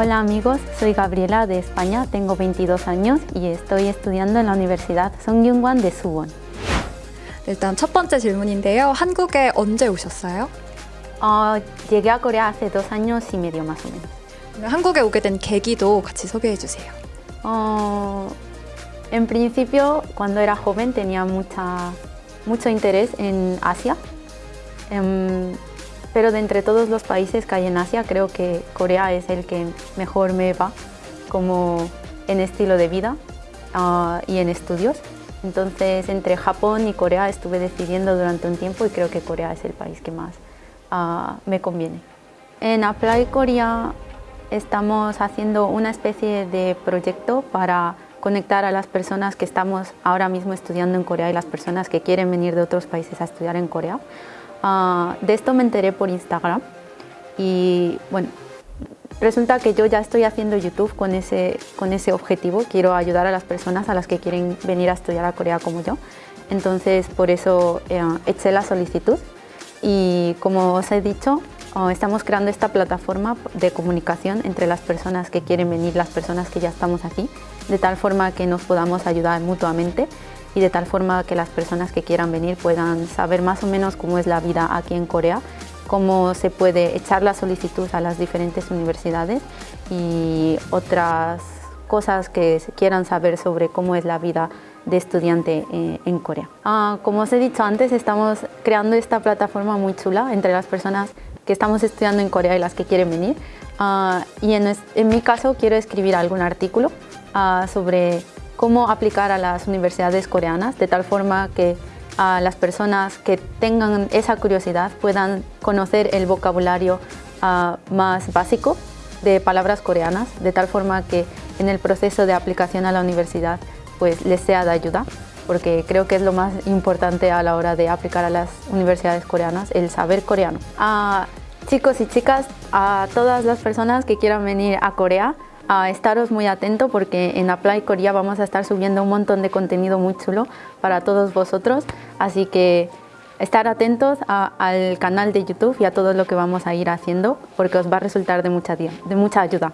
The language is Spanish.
Hola amigos, soy Gabriela de España, tengo 22 años y estoy estudiando en la Universidad Songyungwan de Suwon. 일단 첫 번째 질문인데요. 한국에 언제 오셨어요? Uh, llegué a Corea hace dos años y medio más o menos. 한국에 오게 된 계기도 같이 소개해 주세요. Uh, en principio, cuando era joven tenía mucha, mucho interés en Asia, um, pero de entre todos los países que hay en Asia creo que Corea es el que mejor me va como en estilo de vida uh, y en estudios. Entonces entre Japón y Corea estuve decidiendo durante un tiempo y creo que Corea es el país que más uh, me conviene. En Apply Korea estamos haciendo una especie de proyecto para conectar a las personas que estamos ahora mismo estudiando en Corea y las personas que quieren venir de otros países a estudiar en Corea. Uh, de esto me enteré por Instagram y bueno, resulta que yo ya estoy haciendo YouTube con ese, con ese objetivo, quiero ayudar a las personas a las que quieren venir a estudiar a Corea como yo, entonces por eso eh, eché la solicitud y como os he dicho, estamos creando esta plataforma de comunicación entre las personas que quieren venir, las personas que ya estamos aquí, de tal forma que nos podamos ayudar mutuamente y de tal forma que las personas que quieran venir puedan saber más o menos cómo es la vida aquí en Corea, cómo se puede echar la solicitud a las diferentes universidades y otras cosas que quieran saber sobre cómo es la vida de estudiante eh, en Corea. Ah, como os he dicho antes, estamos creando esta plataforma muy chula entre las personas que estamos estudiando en Corea y las que quieren venir. Ah, y en, en, mi caso quiero escribir algún artículo ah, sobre cómo aplicar a las universidades coreanas de tal forma que a las personas que tengan esa curiosidad puedan conocer el vocabulario uh, más básico de palabras coreanas, de tal forma que en el proceso de aplicación a la universidad pues les sea de ayuda, porque creo que es lo más importante a la hora de aplicar a las universidades coreanas, el saber coreano. A chicos y chicas, a todas las personas que quieran venir a Corea, a estaros muy atento porque en Apply Korea vamos a estar subiendo un montón de contenido muy chulo para todos vosotros, así que estar atentos al canal de YouTube y a todo lo que vamos a ir haciendo porque os va a resultar de mucha, de mucha ayuda.